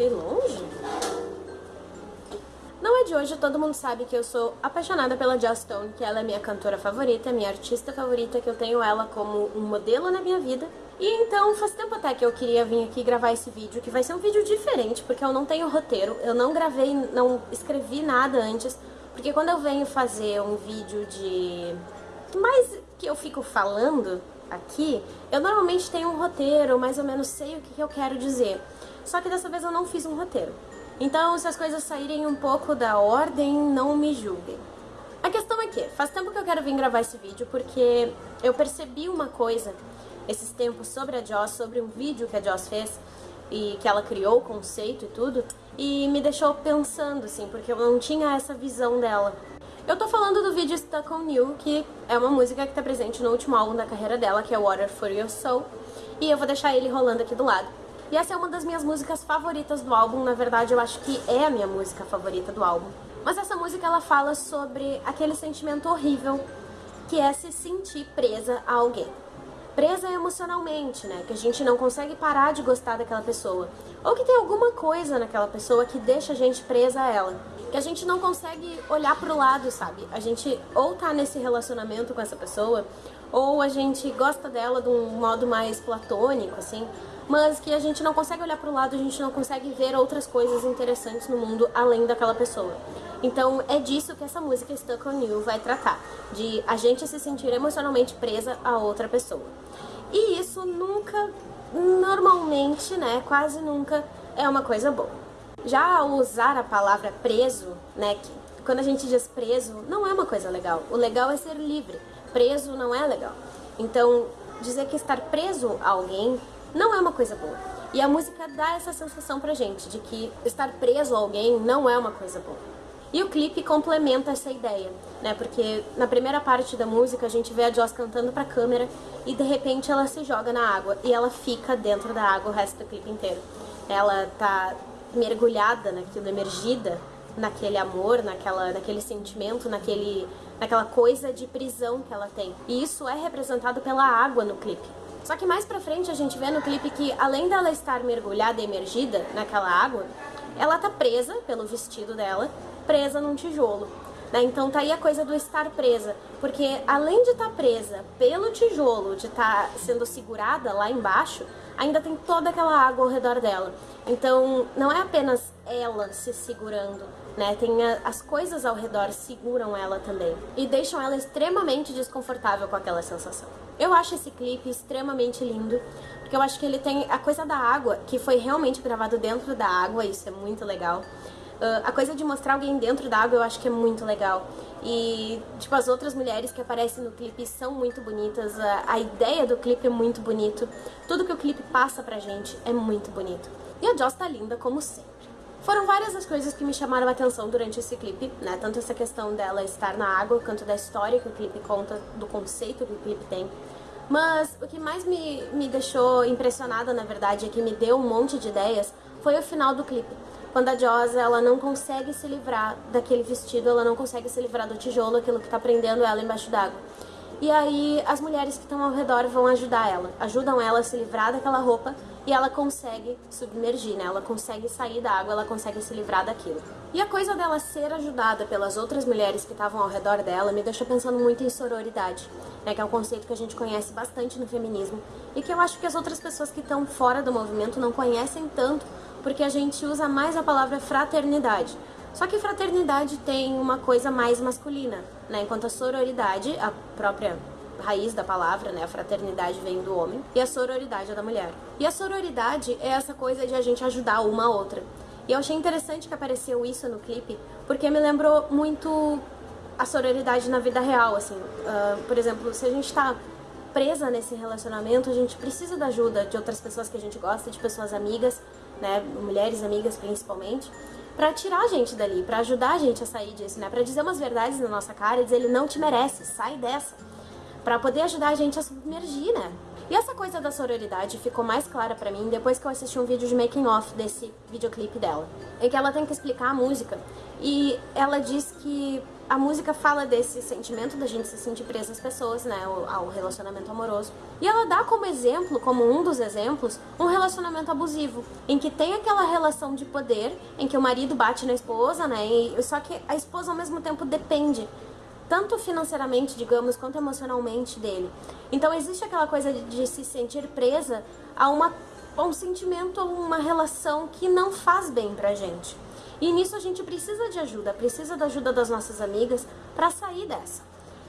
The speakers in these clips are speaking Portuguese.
fiquei longe? Não é de hoje, todo mundo sabe que eu sou apaixonada pela Joss Stone, que ela é minha cantora favorita, minha artista favorita, que eu tenho ela como um modelo na minha vida. E então faz tempo até que eu queria vir aqui gravar esse vídeo, que vai ser um vídeo diferente, porque eu não tenho roteiro, eu não gravei, não escrevi nada antes, porque quando eu venho fazer um vídeo de... mais que eu fico falando aqui, eu normalmente tenho um roteiro, mais ou menos sei o que eu quero dizer. Só que dessa vez eu não fiz um roteiro. Então, se as coisas saírem um pouco da ordem, não me julguem. A questão é que faz tempo que eu quero vir gravar esse vídeo porque eu percebi uma coisa esses tempos sobre a Joss, sobre um vídeo que a Joss fez e que ela criou o conceito e tudo, e me deixou pensando, assim, porque eu não tinha essa visão dela. Eu tô falando do vídeo Stuck on You, que é uma música que tá presente no último álbum da carreira dela, que é Water for Your Soul, e eu vou deixar ele rolando aqui do lado. E essa é uma das minhas músicas favoritas do álbum, na verdade eu acho que é a minha música favorita do álbum. Mas essa música ela fala sobre aquele sentimento horrível que é se sentir presa a alguém. Presa emocionalmente, né? Que a gente não consegue parar de gostar daquela pessoa. Ou que tem alguma coisa naquela pessoa que deixa a gente presa a ela. Que a gente não consegue olhar pro lado, sabe? A gente ou tá nesse relacionamento com essa pessoa, ou a gente gosta dela de um modo mais platônico, assim, mas que a gente não consegue olhar para o lado, a gente não consegue ver outras coisas interessantes no mundo além daquela pessoa. Então é disso que essa música Stuck on You vai tratar, de a gente se sentir emocionalmente presa a outra pessoa. E isso nunca, normalmente, né, quase nunca é uma coisa boa. Já ao usar a palavra preso, né, que quando a gente diz preso, não é uma coisa legal. O legal é ser livre. Preso não é legal. Então, dizer que estar preso a alguém não é uma coisa boa. E a música dá essa sensação pra gente, de que estar preso a alguém não é uma coisa boa. E o clipe complementa essa ideia, né? Porque na primeira parte da música a gente vê a Joss cantando pra câmera e de repente ela se joga na água e ela fica dentro da água o resto do clipe inteiro. Ela tá mergulhada naquilo, emergida naquele amor, naquela, naquele sentimento, naquele, naquela coisa de prisão que ela tem. E isso é representado pela água no clipe. Só que mais pra frente a gente vê no clipe que, além dela estar mergulhada e emergida naquela água, ela tá presa pelo vestido dela, presa num tijolo. Né? Então tá aí a coisa do estar presa, porque além de estar tá presa pelo tijolo, de estar tá sendo segurada lá embaixo, ainda tem toda aquela água ao redor dela. Então não é apenas ela se segurando, né? Tem a, as coisas ao redor seguram ela também e deixam ela extremamente desconfortável com aquela sensação. Eu acho esse clipe extremamente lindo, porque eu acho que ele tem a coisa da água, que foi realmente gravado dentro da água, isso é muito legal. Uh, a coisa de mostrar alguém dentro da água eu acho que é muito legal. E, tipo, as outras mulheres que aparecem no clipe são muito bonitas, a, a ideia do clipe é muito bonito, tudo que o clipe passa pra gente é muito bonito. E a Joss tá linda como sempre. Foram várias as coisas que me chamaram a atenção durante esse clipe, né? Tanto essa questão dela estar na água, quanto da história que o clipe conta, do conceito que o clipe tem. Mas o que mais me, me deixou impressionada, na verdade, é que me deu um monte de ideias, foi o final do clipe. Quando a Joss, ela não consegue se livrar daquele vestido, ela não consegue se livrar do tijolo, aquilo que tá prendendo ela embaixo d'água. E aí as mulheres que estão ao redor vão ajudar ela, ajudam ela a se livrar daquela roupa e ela consegue submergir, né? Ela consegue sair da água, ela consegue se livrar daquilo. E a coisa dela ser ajudada pelas outras mulheres que estavam ao redor dela me deixou pensando muito em sororidade, né? Que é um conceito que a gente conhece bastante no feminismo e que eu acho que as outras pessoas que estão fora do movimento não conhecem tanto porque a gente usa mais a palavra fraternidade. Só que fraternidade tem uma coisa mais masculina, né? Enquanto a sororidade, a própria raiz da palavra, né? A fraternidade vem do homem e a sororidade é da mulher. E a sororidade é essa coisa de a gente ajudar uma a outra. E eu achei interessante que apareceu isso no clipe, porque me lembrou muito a sororidade na vida real, assim. Uh, por exemplo, se a gente tá presa nesse relacionamento, a gente precisa da ajuda de outras pessoas que a gente gosta, de pessoas amigas, né? Mulheres amigas principalmente para tirar a gente dali, para ajudar a gente a sair disso, né? Para dizer umas verdades na nossa cara e dizer ele não te merece, sai dessa. Para poder ajudar a gente a submergir, né? E essa coisa da sororidade ficou mais clara pra mim depois que eu assisti um vídeo de making off desse videoclipe dela. Em que ela tem que explicar a música. E ela diz que a música fala desse sentimento da gente se sentir presa às pessoas, né, ao relacionamento amoroso. E ela dá como exemplo, como um dos exemplos, um relacionamento abusivo, em que tem aquela relação de poder, em que o marido bate na esposa, né, e, só que a esposa ao mesmo tempo depende tanto financeiramente, digamos, quanto emocionalmente dele. Então existe aquela coisa de, de se sentir presa a, uma, a um sentimento, a uma relação que não faz bem pra gente. E nisso a gente precisa de ajuda, precisa da ajuda das nossas amigas para sair dessa.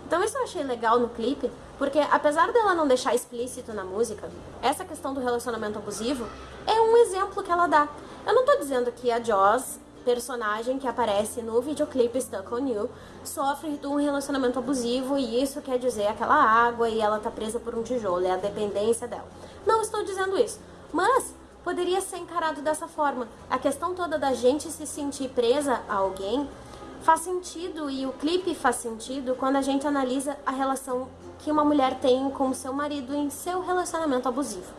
Então isso eu achei legal no clipe, porque apesar dela não deixar explícito na música, essa questão do relacionamento abusivo é um exemplo que ela dá. Eu não tô dizendo que a Joss personagem que aparece no videoclipe Stuck on You sofre de um relacionamento abusivo e isso quer dizer aquela água e ela tá presa por um tijolo, é a dependência dela. Não estou dizendo isso, mas poderia ser encarado dessa forma. A questão toda da gente se sentir presa a alguém faz sentido e o clipe faz sentido quando a gente analisa a relação que uma mulher tem com o seu marido em seu relacionamento abusivo.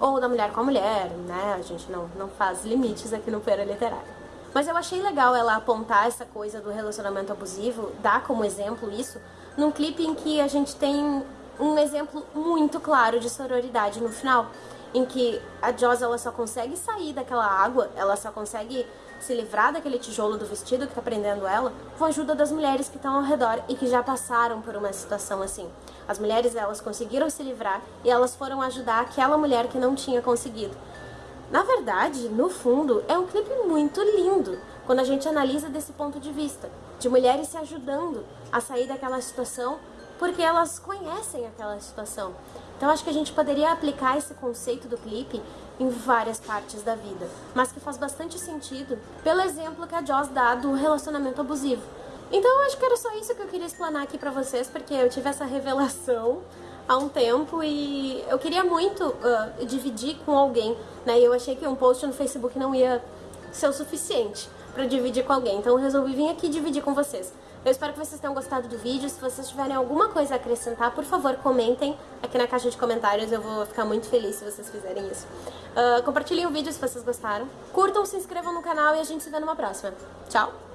Ou da mulher com a mulher, né? A gente não, não faz limites aqui no Pera Literário. Mas eu achei legal ela apontar essa coisa do relacionamento abusivo, dar como exemplo isso, num clipe em que a gente tem um exemplo muito claro de sororidade no final, em que a Joss ela só consegue sair daquela água, ela só consegue se livrar daquele tijolo do vestido que tá prendendo ela, com a ajuda das mulheres que estão ao redor e que já passaram por uma situação assim. As mulheres elas conseguiram se livrar e elas foram ajudar aquela mulher que não tinha conseguido. Na verdade, no fundo, é um clipe muito lindo quando a gente analisa desse ponto de vista, de mulheres se ajudando a sair daquela situação porque elas conhecem aquela situação. Então acho que a gente poderia aplicar esse conceito do clipe em várias partes da vida, mas que faz bastante sentido pelo exemplo que a Joss dá do relacionamento abusivo. Então acho que era só isso que eu queria explanar aqui pra vocês, porque eu tive essa revelação há um tempo e eu queria muito uh, dividir com alguém, né? E eu achei que um post no Facebook não ia ser o suficiente para dividir com alguém, então eu resolvi vir aqui dividir com vocês. Eu espero que vocês tenham gostado do vídeo. Se vocês tiverem alguma coisa a acrescentar, por favor, comentem aqui na caixa de comentários. Eu vou ficar muito feliz se vocês fizerem isso. Uh, compartilhem o vídeo se vocês gostaram. Curtam, se inscrevam no canal e a gente se vê numa próxima. Tchau!